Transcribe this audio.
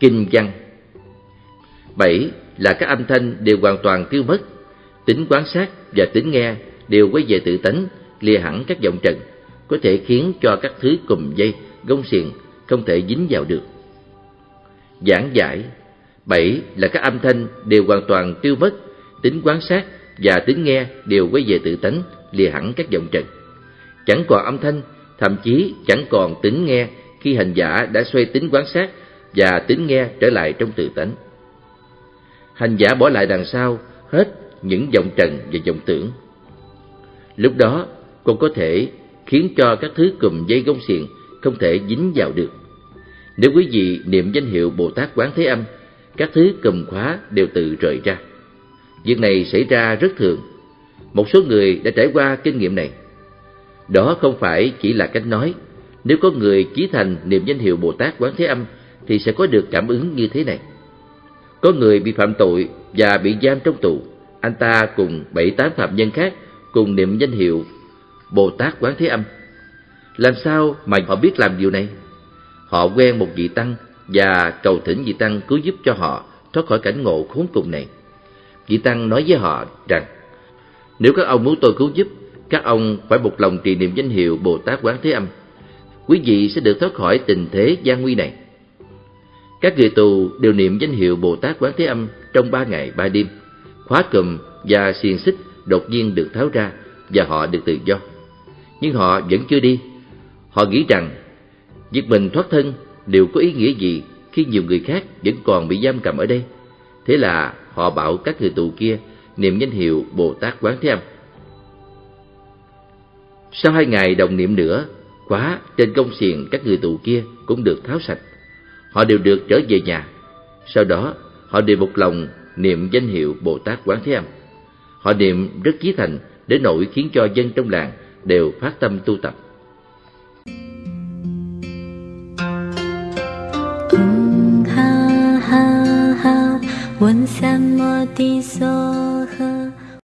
Kinh văn. Bảy là các âm thanh đều hoàn toàn tiêu mất. Tính quan sát và tính nghe đều quay về tự tánh, lìa hẳn các vọng trần, có thể khiến cho các thứ cùm dây, gông xiềng không thể dính vào được. Giảng giải. Bảy là các âm thanh đều hoàn toàn tiêu mất. Tính quan sát và tính nghe đều quay về tự tánh lìa hẳn các vọng trần. Chẳng còn âm thanh, thậm chí chẳng còn tính nghe khi hành giả đã xoay tính quan sát và tính nghe trở lại trong tự tánh. Hành giả bỏ lại đằng sau hết những vọng trần và vọng tưởng. Lúc đó con có thể khiến cho các thứ cùm dây gông xiềng không thể dính vào được. Nếu quý vị niệm danh hiệu bồ tát quán thế âm, các thứ cùm khóa đều tự rời ra. Việc này xảy ra rất thường một số người đã trải qua kinh nghiệm này đó không phải chỉ là cách nói nếu có người chí thành niệm danh hiệu bồ tát quán thế âm thì sẽ có được cảm ứng như thế này có người bị phạm tội và bị giam trong tù anh ta cùng bảy tám phạm nhân khác cùng niệm danh hiệu Bồ Tát Quán Thế Âm. Làm sao mà họ biết làm điều này? Họ quen một vị tăng và cầu thỉnh vị tăng cứu giúp cho họ thoát khỏi cảnh ngộ khốn cùng này. Vị tăng nói với họ rằng, nếu các ông muốn tôi cứu giúp, các ông phải một lòng trì niệm danh hiệu Bồ Tát Quán Thế Âm. Quý vị sẽ được thoát khỏi tình thế gian nguy này. Các người tù đều niệm danh hiệu Bồ Tát Quán Thế Âm trong ba ngày ba đêm. Khóa cùm và xiềng xích đột nhiên được tháo ra và họ được tự do. Nhưng họ vẫn chưa đi. Họ nghĩ rằng việc mình thoát thân đều có ý nghĩa gì khi nhiều người khác vẫn còn bị giam cầm ở đây. Thế là họ bảo các người tù kia niệm danh hiệu Bồ Tát Quán Thế Âm. Sau hai ngày đồng niệm nữa, khóa trên công xiềng các người tù kia cũng được tháo sạch. Họ đều được trở về nhà. Sau đó, họ đều một lòng niệm danh hiệu Bồ Tát Quán Thế Âm. Họ niệm rất chí thành đến nỗi khiến cho dân trong làng đều phát tâm tu tập. Ha ha ha, Sam Ti